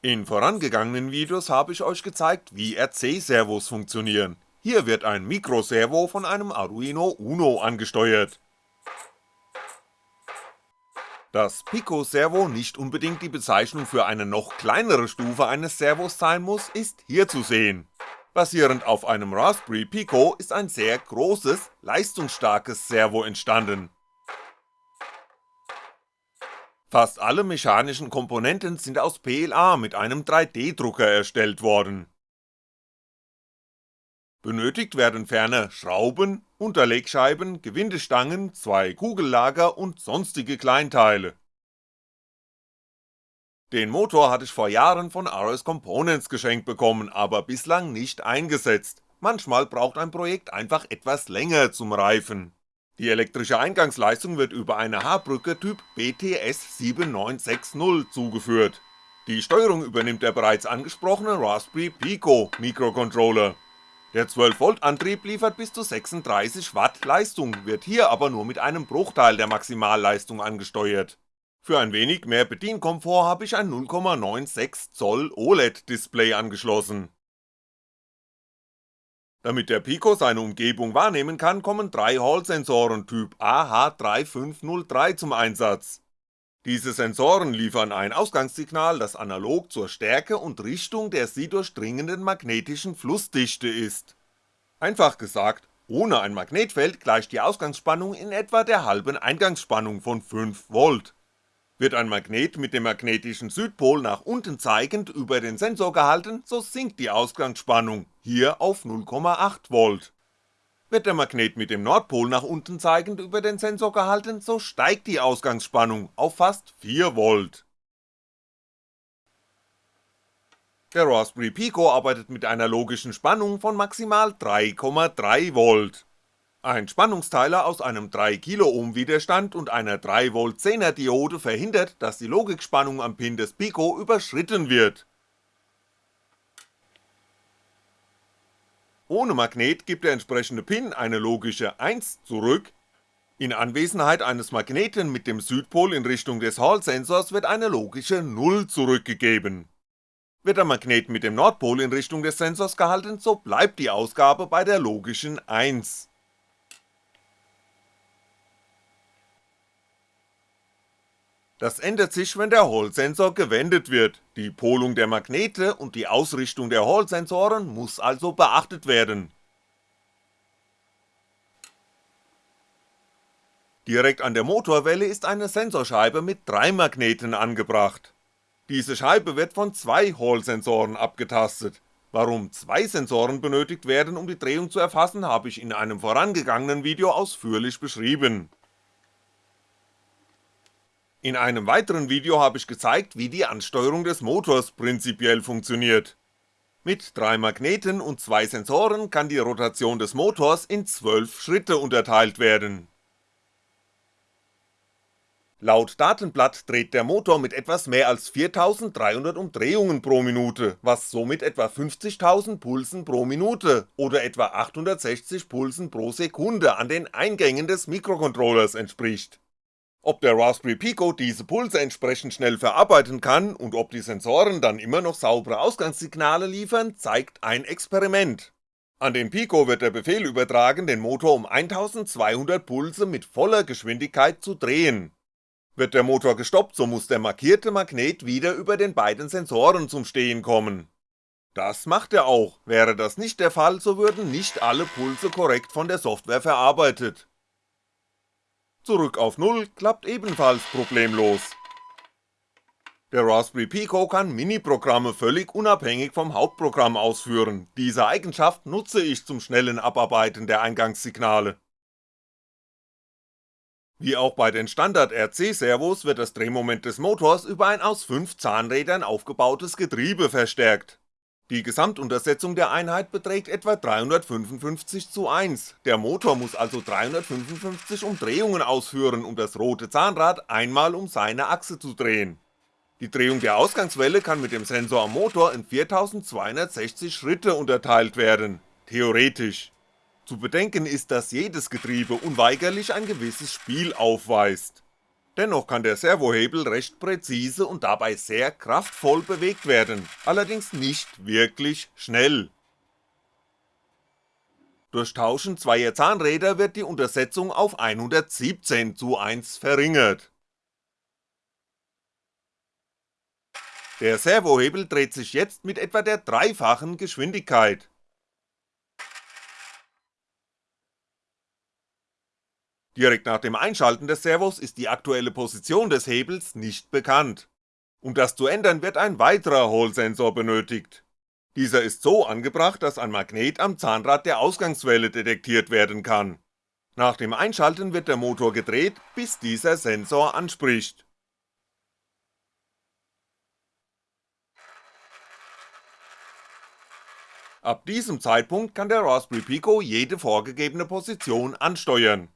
In vorangegangenen Videos habe ich euch gezeigt, wie RC-Servos funktionieren. Hier wird ein Mikroservo von einem Arduino Uno angesteuert. Dass Pico-Servo nicht unbedingt die Bezeichnung für eine noch kleinere Stufe eines Servos sein muss, ist hier zu sehen. Basierend auf einem Raspberry Pico ist ein sehr großes, leistungsstarkes Servo entstanden. Fast alle mechanischen Komponenten sind aus PLA mit einem 3D-Drucker erstellt worden. Benötigt werden ferner Schrauben, Unterlegscheiben, Gewindestangen, zwei Kugellager und sonstige Kleinteile. Den Motor hatte ich vor Jahren von RS Components geschenkt bekommen, aber bislang nicht eingesetzt, manchmal braucht ein Projekt einfach etwas länger zum Reifen. Die elektrische Eingangsleistung wird über eine H-Brücke Typ BTS7960 zugeführt. Die Steuerung übernimmt der bereits angesprochene Raspberry Pico Mikrocontroller. Der 12V Antrieb liefert bis zu 36W Leistung, wird hier aber nur mit einem Bruchteil der Maximalleistung angesteuert. Für ein wenig mehr Bedienkomfort habe ich ein 0,96 Zoll OLED Display angeschlossen damit der Pico seine Umgebung wahrnehmen kann, kommen drei Hall-Sensoren Typ AH3503 zum Einsatz. Diese Sensoren liefern ein Ausgangssignal, das analog zur Stärke und Richtung der sie durchdringenden magnetischen Flussdichte ist. Einfach gesagt, ohne ein Magnetfeld gleicht die Ausgangsspannung in etwa der halben Eingangsspannung von 5V wird ein Magnet mit dem magnetischen Südpol nach unten zeigend über den Sensor gehalten, so sinkt die Ausgangsspannung, hier auf 0,8V. Wird der Magnet mit dem Nordpol nach unten zeigend über den Sensor gehalten, so steigt die Ausgangsspannung auf fast 4V. Der Raspberry Pico arbeitet mit einer logischen Spannung von maximal 3,3V. Ein Spannungsteiler aus einem 3kΩ Widerstand und einer 3V 10er Diode verhindert, dass die Logikspannung am Pin des Pico überschritten wird. Ohne Magnet gibt der entsprechende Pin eine logische 1 zurück, in Anwesenheit eines Magneten mit dem Südpol in Richtung des Hall-Sensors wird eine logische 0 zurückgegeben. Wird der Magnet mit dem Nordpol in Richtung des Sensors gehalten, so bleibt die Ausgabe bei der logischen 1. Das ändert sich, wenn der Hall-Sensor gewendet wird, die Polung der Magnete und die Ausrichtung der Hall-Sensoren muss also beachtet werden. Direkt an der Motorwelle ist eine Sensorscheibe mit drei Magneten angebracht. Diese Scheibe wird von zwei Hall-Sensoren abgetastet. Warum zwei Sensoren benötigt werden, um die Drehung zu erfassen, habe ich in einem vorangegangenen Video ausführlich beschrieben in einem weiteren Video habe ich gezeigt, wie die Ansteuerung des Motors prinzipiell funktioniert. Mit drei Magneten und zwei Sensoren kann die Rotation des Motors in 12 Schritte unterteilt werden. Laut Datenblatt dreht der Motor mit etwas mehr als 4300 Umdrehungen pro Minute, was somit etwa 50.000 Pulsen pro Minute oder etwa 860 Pulsen pro Sekunde an den Eingängen des Mikrocontrollers entspricht ob der Raspberry Pico diese Pulse entsprechend schnell verarbeiten kann und ob die Sensoren dann immer noch saubere Ausgangssignale liefern, zeigt ein Experiment. An den Pico wird der Befehl übertragen, den Motor um 1200 Pulse mit voller Geschwindigkeit zu drehen. Wird der Motor gestoppt, so muss der markierte Magnet wieder über den beiden Sensoren zum Stehen kommen. Das macht er auch, wäre das nicht der Fall, so würden nicht alle Pulse korrekt von der Software verarbeitet. Zurück auf Null klappt ebenfalls problemlos. Der Raspberry Pico kann Mini-Programme völlig unabhängig vom Hauptprogramm ausführen, diese Eigenschaft nutze ich zum schnellen Abarbeiten der Eingangssignale. Wie auch bei den Standard-RC-Servos wird das Drehmoment des Motors über ein aus 5 Zahnrädern aufgebautes Getriebe verstärkt die Gesamtuntersetzung der Einheit beträgt etwa 355 zu 1, der Motor muss also 355 Umdrehungen ausführen, um das rote Zahnrad einmal um seine Achse zu drehen. Die Drehung der Ausgangswelle kann mit dem Sensor am Motor in 4260 Schritte unterteilt werden, theoretisch. Zu bedenken ist, dass jedes Getriebe unweigerlich ein gewisses Spiel aufweist Dennoch kann der Servohebel recht präzise und dabei sehr kraftvoll bewegt werden, allerdings nicht wirklich schnell. Durch Tauschen zweier Zahnräder wird die Untersetzung auf 117 zu 1 verringert. Der Servohebel dreht sich jetzt mit etwa der dreifachen Geschwindigkeit. Direkt nach dem Einschalten des Servos ist die aktuelle Position des Hebels nicht bekannt. Um das zu ändern wird ein weiterer Hall-Sensor benötigt. Dieser ist so angebracht, dass ein Magnet am Zahnrad der Ausgangswelle detektiert werden kann. Nach dem Einschalten wird der Motor gedreht, bis dieser Sensor anspricht. Ab diesem Zeitpunkt kann der Raspberry Pico jede vorgegebene Position ansteuern.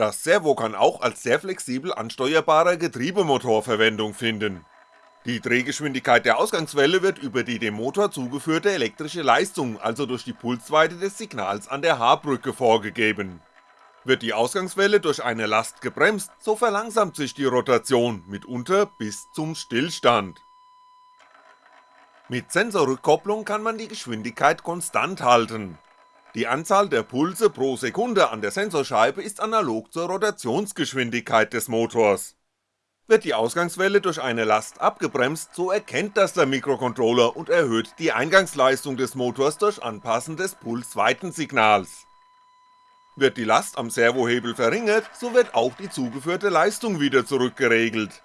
Das Servo kann auch als sehr flexibel ansteuerbarer Getriebemotor Verwendung finden. Die Drehgeschwindigkeit der Ausgangswelle wird über die dem Motor zugeführte elektrische Leistung, also durch die Pulsweite des Signals an der H-Brücke vorgegeben. Wird die Ausgangswelle durch eine Last gebremst, so verlangsamt sich die Rotation, mitunter bis zum Stillstand. Mit Sensorrückkopplung kann man die Geschwindigkeit konstant halten, die Anzahl der Pulse pro Sekunde an der Sensorscheibe ist analog zur Rotationsgeschwindigkeit des Motors. Wird die Ausgangswelle durch eine Last abgebremst, so erkennt das der Mikrocontroller und erhöht die Eingangsleistung des Motors durch Anpassen des Pulsweitensignals. Wird die Last am Servohebel verringert, so wird auch die zugeführte Leistung wieder zurückgeregelt.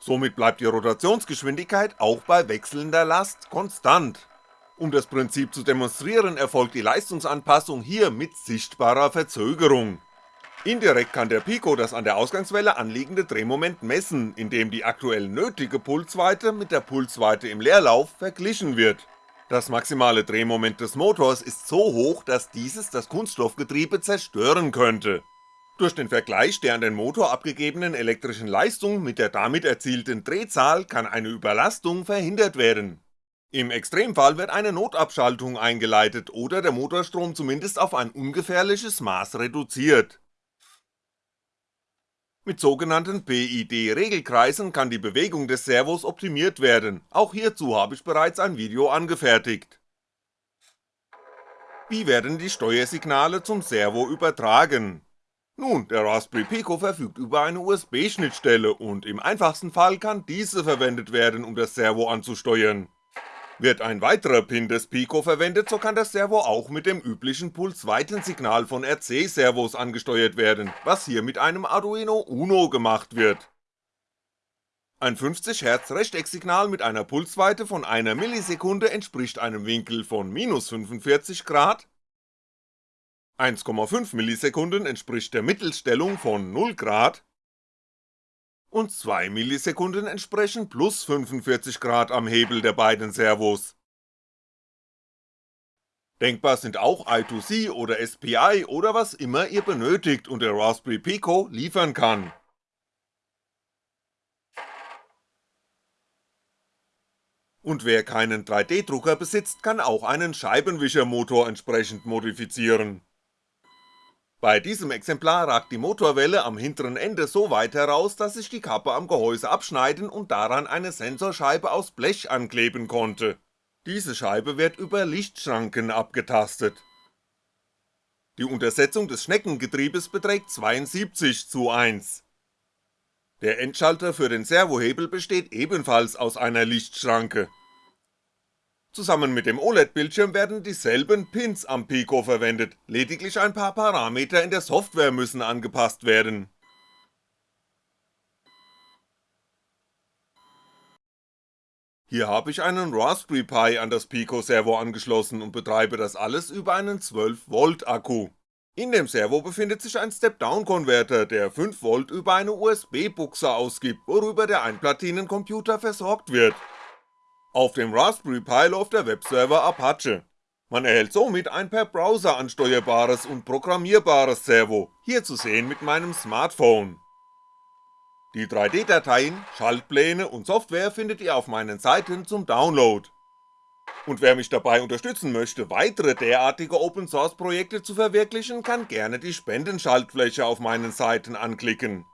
Somit bleibt die Rotationsgeschwindigkeit auch bei wechselnder Last konstant um das Prinzip zu demonstrieren erfolgt die Leistungsanpassung hier mit sichtbarer Verzögerung. Indirekt kann der Pico das an der Ausgangswelle anliegende Drehmoment messen, indem die aktuell nötige Pulsweite mit der Pulsweite im Leerlauf verglichen wird. Das maximale Drehmoment des Motors ist so hoch, dass dieses das Kunststoffgetriebe zerstören könnte. Durch den Vergleich der an den Motor abgegebenen elektrischen Leistung mit der damit erzielten Drehzahl kann eine Überlastung verhindert werden im Extremfall wird eine Notabschaltung eingeleitet oder der Motorstrom zumindest auf ein ungefährliches Maß reduziert. Mit sogenannten PID-Regelkreisen kann die Bewegung des Servos optimiert werden, auch hierzu habe ich bereits ein Video angefertigt. Wie werden die Steuersignale zum Servo übertragen? Nun, der Raspberry Pico verfügt über eine USB-Schnittstelle und im einfachsten Fall kann diese verwendet werden, um das Servo anzusteuern. Wird ein weiterer Pin des Pico verwendet, so kann das Servo auch mit dem üblichen Pulsweitensignal von RC-Servos angesteuert werden, was hier mit einem Arduino Uno gemacht wird. Ein 50Hz Rechtecksignal mit einer Pulsweite von einer Millisekunde entspricht einem Winkel von minus 45 Grad, 1,5 Millisekunden entspricht der Mittelstellung von 0 Grad und 2 Millisekunden entsprechen plus 45 Grad am Hebel der beiden Servos. Denkbar sind auch I2C oder SPI oder was immer ihr benötigt und der Raspberry Pico liefern kann. Und wer keinen 3D-Drucker besitzt, kann auch einen Scheibenwischermotor entsprechend modifizieren. Bei diesem Exemplar ragt die Motorwelle am hinteren Ende so weit heraus, dass sich die Kappe am Gehäuse abschneiden und daran eine Sensorscheibe aus Blech ankleben konnte. Diese Scheibe wird über Lichtschranken abgetastet. Die Untersetzung des Schneckengetriebes beträgt 72 zu 1. Der Endschalter für den Servohebel besteht ebenfalls aus einer Lichtschranke Zusammen mit dem OLED-Bildschirm werden dieselben Pins am Pico verwendet, lediglich ein paar Parameter in der Software müssen angepasst werden. Hier habe ich einen Raspberry Pi an das Pico Servo angeschlossen und betreibe das alles über einen 12V Akku. In dem Servo befindet sich ein Step-Down-Konverter, der 5V über eine USB-Buchse ausgibt, worüber der Einplatinencomputer versorgt wird auf dem Raspberry Pi läuft der Webserver Apache. Man erhält somit ein per Browser ansteuerbares und programmierbares Servo, hier zu sehen mit meinem Smartphone. Die 3D-Dateien, Schaltpläne und Software findet ihr auf meinen Seiten zum Download. Und wer mich dabei unterstützen möchte, weitere derartige Open Source Projekte zu verwirklichen, kann gerne die Spendenschaltfläche auf meinen Seiten anklicken.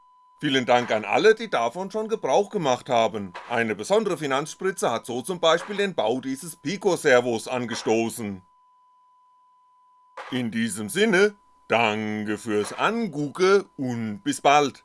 Vielen Dank an alle, die davon schon Gebrauch gemacht haben, eine besondere Finanzspritze hat so zum Beispiel den Bau dieses Pico-Servos angestoßen. In diesem Sinne, danke fürs Angucke und bis bald.